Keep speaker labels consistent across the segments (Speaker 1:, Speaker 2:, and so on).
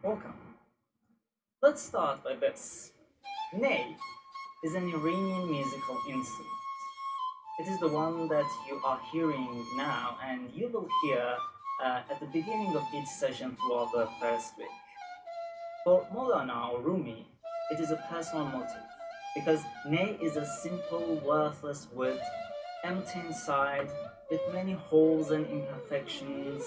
Speaker 1: Welcome. Let's start by this. Ney is an Iranian musical instrument. It is the one that you are hearing now, and you will hear uh, at the beginning of each session throughout the first week. For Maulana or Rumi, it is a personal motive because Ney is a simple, worthless wood, empty inside, with many holes and imperfections.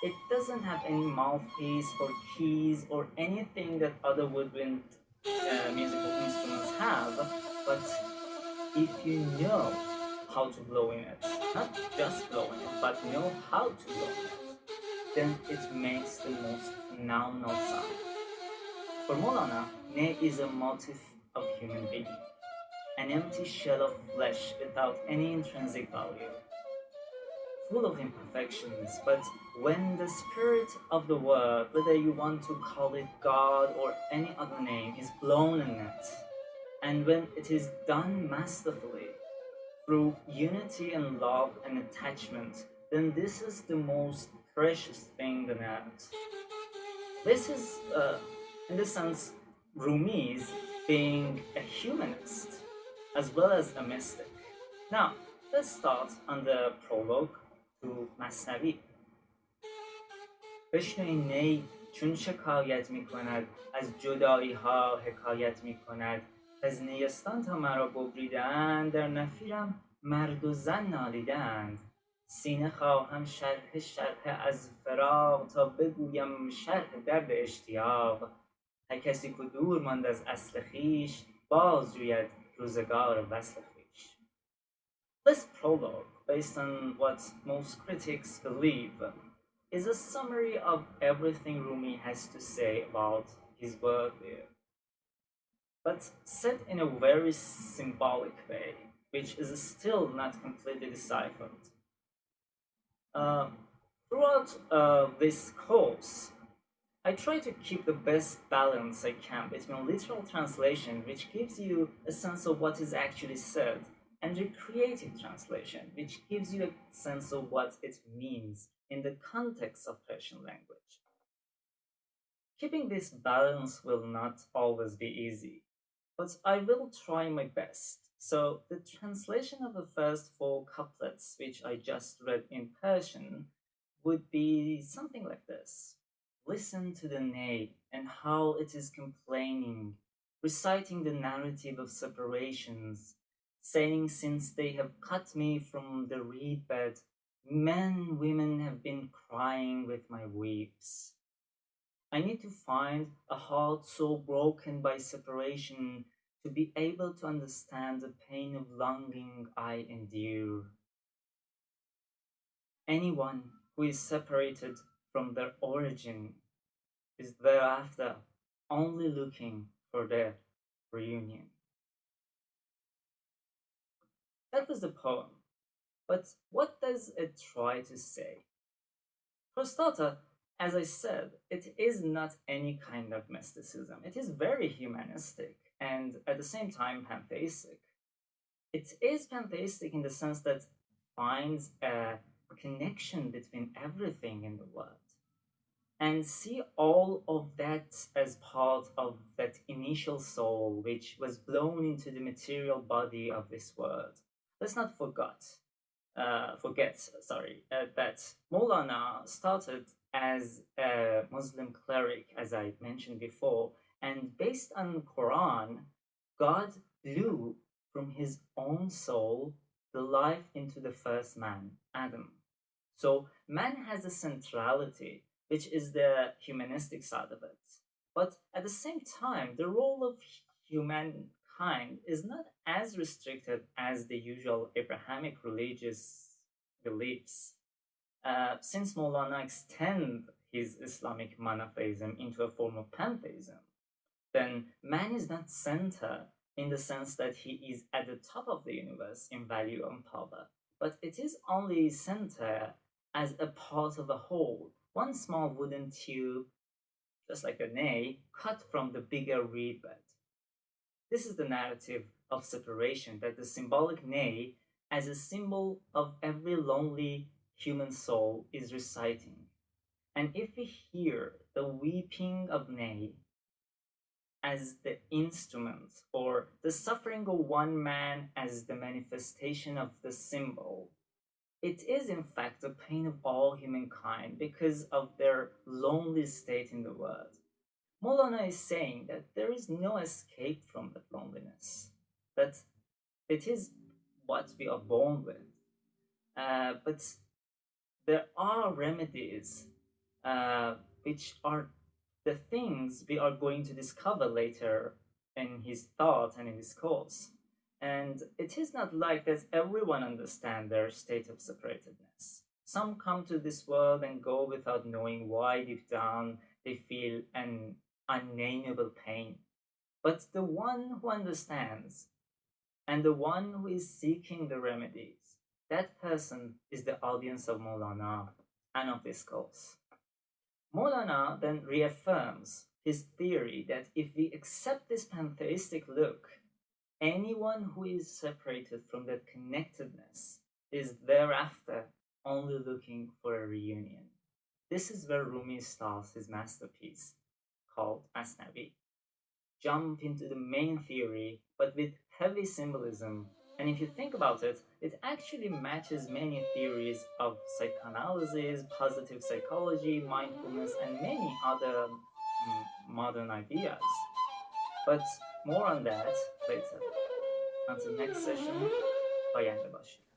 Speaker 1: It doesn't have any mouthpiece or keys or anything that other woodwind uh, musical instruments have, but if you know how to blow in it, not just blow in it, but know how to blow in it, then it makes the most phenomenal sound. For Maulana, Ney is a motif of human being, an empty shell of flesh without any intrinsic value, full of imperfections, but when the spirit of the word, whether you want to call it God or any other name, is blown in it, and when it is done masterfully, through unity and love and attachment, then this is the most precious thing on earth. This is, uh, in this sense, Rumi's being a humanist as well as a mystic. Now, let's start on the prologue to Masnavi. بشنوین نی چون شکایت می کند از جدایی ها حکایت می کند از نیستان تا مرا ببریدند در نفیرم مرد و زن نالیدند. سینه خواهم شرح شرح از فراق تا بگویم شرح درد اشتیاق. هر کسی که دور ماند از اصل خیش باز جوید روزگار وصل This prologue, based on what most critics believe, is a summary of everything Rumi has to say about his work there, but said in a very symbolic way, which is still not completely deciphered. Uh, throughout uh, this course, I try to keep the best balance I can between literal translation, which gives you a sense of what is actually said, and the creative translation, which gives you a sense of what it means in the context of Persian language. Keeping this balance will not always be easy, but I will try my best. So the translation of the first four couplets, which I just read in Persian, would be something like this. Listen to the ney and how it is complaining, reciting the narrative of separations, saying since they have cut me from the reed bed, men, women have been crying with my weeps. I need to find a heart so broken by separation to be able to understand the pain of longing I endure. Anyone who is separated from their origin is thereafter only looking for their reunion. That was the poem, but what does it try to say? For starter, as I said, it is not any kind of mysticism. It is very humanistic and at the same time pantheistic. It is pantheistic in the sense that finds a connection between everything in the world and see all of that as part of that initial soul which was blown into the material body of this world. Let's not forget, uh, forget, sorry, uh, that Maulana started as a Muslim cleric, as I mentioned before, and based on Quran, God blew from his own soul the life into the first man, Adam. So man has a centrality, which is the humanistic side of it. But at the same time, the role of humankind is not as restricted as the usual Abrahamic religious beliefs. Uh, since Maulana extend his Islamic monotheism into a form of pantheism, then man is not center in the sense that he is at the top of the universe in value and power, but it is only center as a part of a whole, one small wooden tube, just like a ney, cut from the bigger reed bed. This is the narrative of separation that the symbolic ney, as a symbol of every lonely human soul, is reciting. And if we hear the weeping of Ney as the instrument, or the suffering of one man as the manifestation of the symbol, it is in fact the pain of all humankind because of their lonely state in the world. Molana is saying that there is no escape from that loneliness, that it is what we are born with. Uh, but there are remedies uh, which are the things we are going to discover later in his thought and in his course. And it is not like that everyone understands their state of separatedness. Some come to this world and go without knowing why deep down they feel an unnameable pain. But the one who understands and the one who is seeking the remedies, that person is the audience of Molana and of this course. Molana then reaffirms his theory that if we accept this pantheistic look, anyone who is separated from that connectedness is thereafter only looking for a reunion. This is where Rumi starts his masterpiece, called Masnavi. Jump into the main theory, but with heavy symbolism, and if you think about it, it actually matches many theories of psychoanalysis, positive psychology, mindfulness, and many other mm, modern ideas. But more on that later. Until next session, bye and